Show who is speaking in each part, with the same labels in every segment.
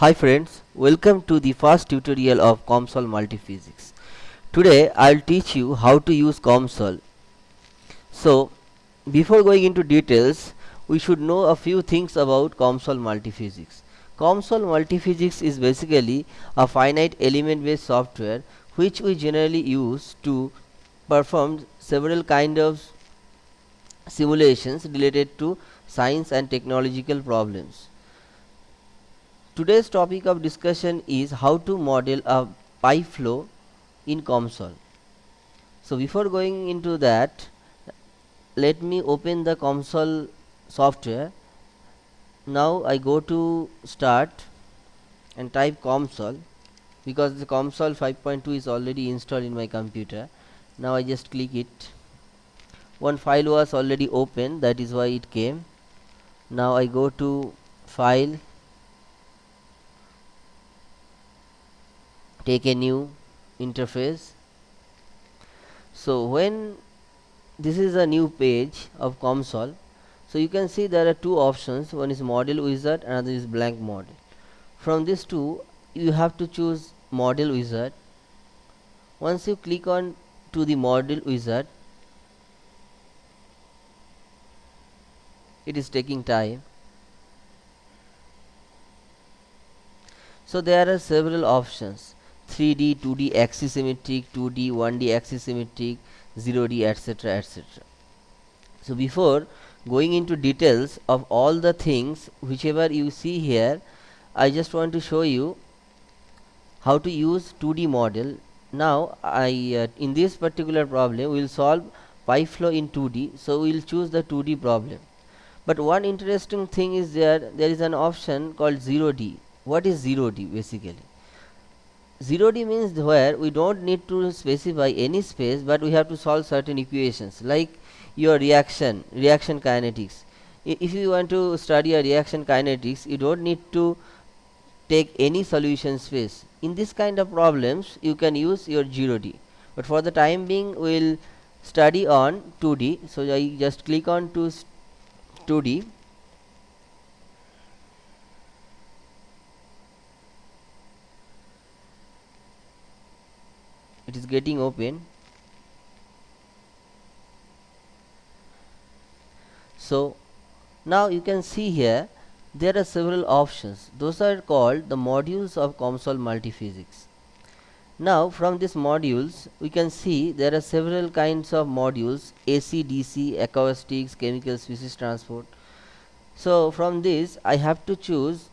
Speaker 1: Hi friends, welcome to the first tutorial of COMSOL Multiphysics. Today I'll teach you how to use COMSOL. So, before going into details, we should know a few things about COMSOL Multiphysics. COMSOL Multiphysics is basically a finite element based software which we generally use to perform several kind of simulations related to science and technological problems. Today's topic of discussion is how to model a pipe flow in COMSOL. So before going into that, let me open the COMSOL software. Now I go to start and type COMSOL because the COMSOL 5.2 is already installed in my computer. Now I just click it. One file was already open that is why it came. Now I go to file take a new interface. So when this is a new page of COMSOL so you can see there are two options. One is model wizard another is blank model. From these two you have to choose model wizard. Once you click on to the model wizard it is taking time. So there are several options 3D, 2D axisymmetric, 2D, 1D axisymmetric, 0D etc etc. So before going into details of all the things whichever you see here I just want to show you how to use 2D model. Now I uh, in this particular problem we will solve pipe flow in 2D so we will choose the 2D problem. But one interesting thing is there there is an option called 0D. What is 0D basically? 0D means where we don't need to specify any space but we have to solve certain equations like your reaction reaction kinetics. If you want to study a reaction kinetics you don't need to take any solution space. In this kind of problems you can use your 0D but for the time being we will study on 2D so I just click on to 2D it is getting open. So now you can see here there are several options. Those are called the modules of COMSOL multiphysics. Now from these modules we can see there are several kinds of modules AC DC acoustics chemical species transport. So from this I have to choose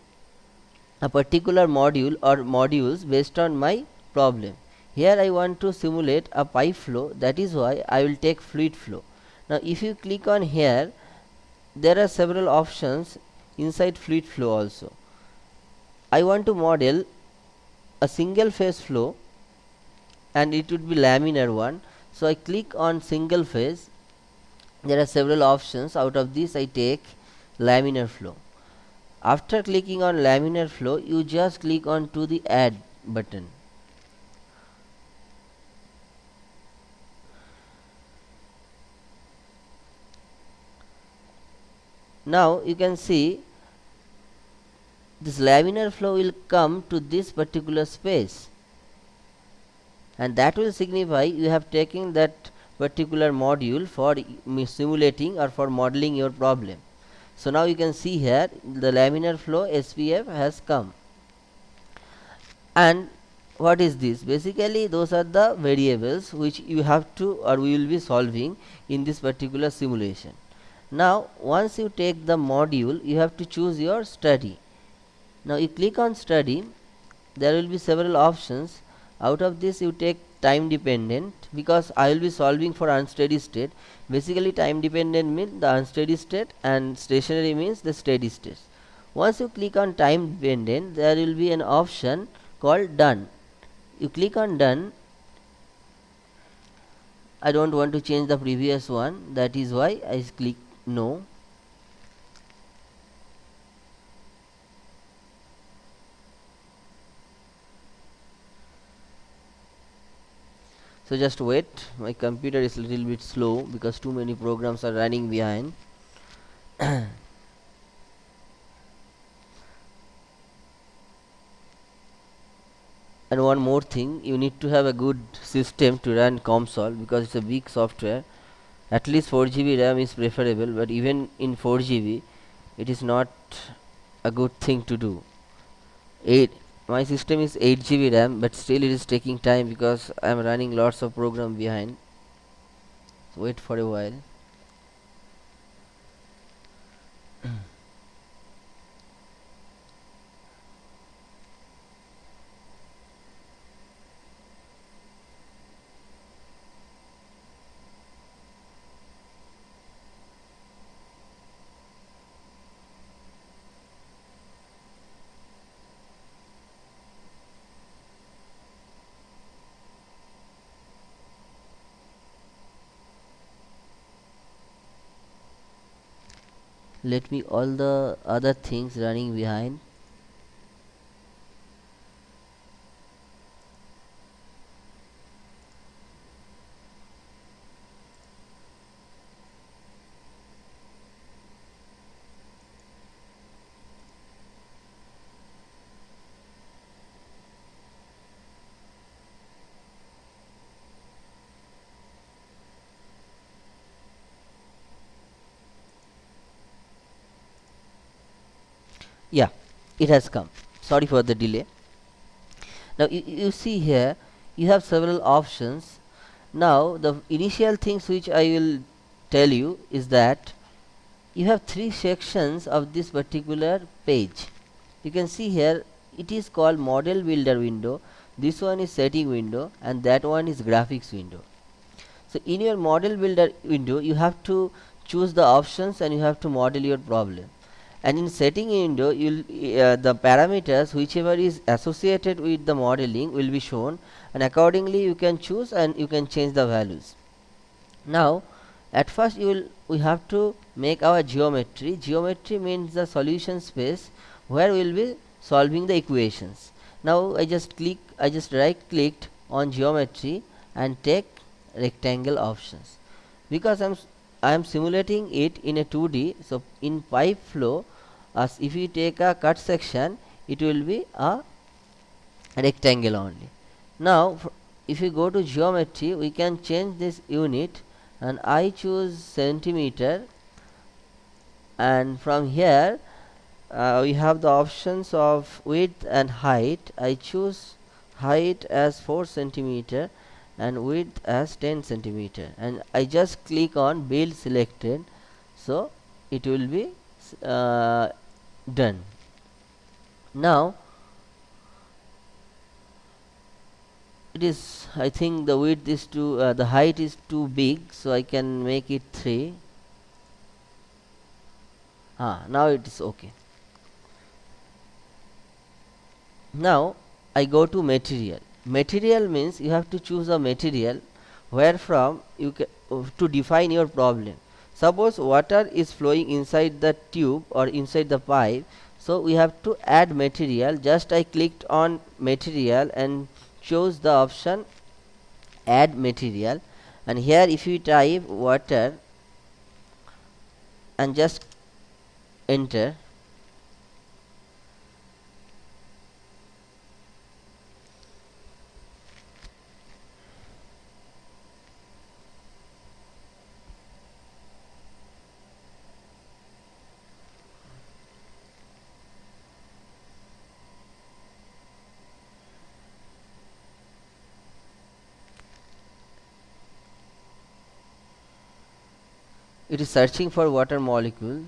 Speaker 1: a particular module or modules based on my problem here I want to simulate a pipe flow that is why I will take fluid flow. Now if you click on here there are several options inside fluid flow also. I want to model a single phase flow and it would be laminar one. So I click on single phase. There are several options. Out of this I take laminar flow. After clicking on laminar flow you just click on to the add button now you can see this laminar flow will come to this particular space. And that will signify you have taken that particular module for simulating or for modeling your problem. So now you can see here the laminar flow SPF has come. And what is this? Basically those are the variables which you have to or we will be solving in this particular simulation now once you take the module you have to choose your study. Now you click on study. There will be several options. Out of this you take time dependent because I will be solving for unsteady state. Basically time dependent means the unsteady state and stationary means the steady state. Once you click on time dependent there will be an option called done. You click on done. I don't want to change the previous one. That is why I click no. So just wait. My computer is a little bit slow because too many programs are running behind. And one more thing you need to have a good system to run COMSOL because it's a big software at least 4 GB RAM is preferable but even in 4 GB it is not a good thing to do. 8 my system is 8 GB RAM but still it is taking time because I am running lots of program behind. So wait for a while let me all the other things running behind yeah it has come. Sorry for the delay. Now you, you see here you have several options. Now the initial things which I will tell you is that you have three sections of this particular page. You can see here it is called model builder window. This one is setting window and that one is graphics window. So in your model builder window you have to choose the options and you have to model your problem and in setting window uh, the parameters whichever is associated with the modeling will be shown. And accordingly you can choose and you can change the values. Now at first you will we have to make our geometry. Geometry means the solution space where we will be solving the equations. Now i just click i just right clicked on geometry and take rectangle options. Because i'm I am simulating it in a 2D so in pipe flow as if you take a cut section it will be a rectangle only. Now if you go to geometry we can change this unit and I choose centimeter. And from here uh, we have the options of width and height. I choose height as 4 centimeter and width as 10 centimeter. And I just click on build selected. So it will be uh, done. Now it is I think the width is too uh, the height is too big so I can make it 3 ah now it is okay. Now I go to material. Material means you have to choose a material where from you can uh, to define your problem suppose water is flowing inside the tube or inside the pipe so we have to add material. Just I clicked on material and chose the option add material. And here if you type water and just enter it is searching for water molecule.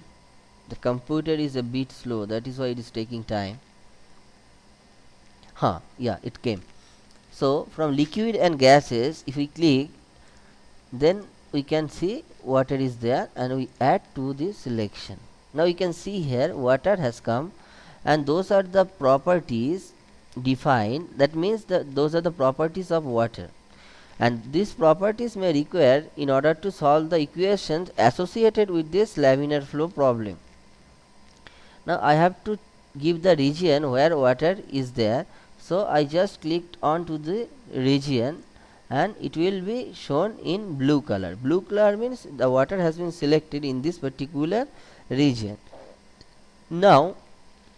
Speaker 1: The computer is a bit slow. That is why it is taking time. Huh yeah it came. So from liquid and gases if we click then we can see water is there and we add to the selection. Now you can see here water has come and those are the properties defined. That means that those are the properties of water and these properties may require in order to solve the equations associated with this laminar flow problem. Now I have to give the region where water is there so I just clicked on to the region and it will be shown in blue color. Blue color means the water has been selected in this particular region. Now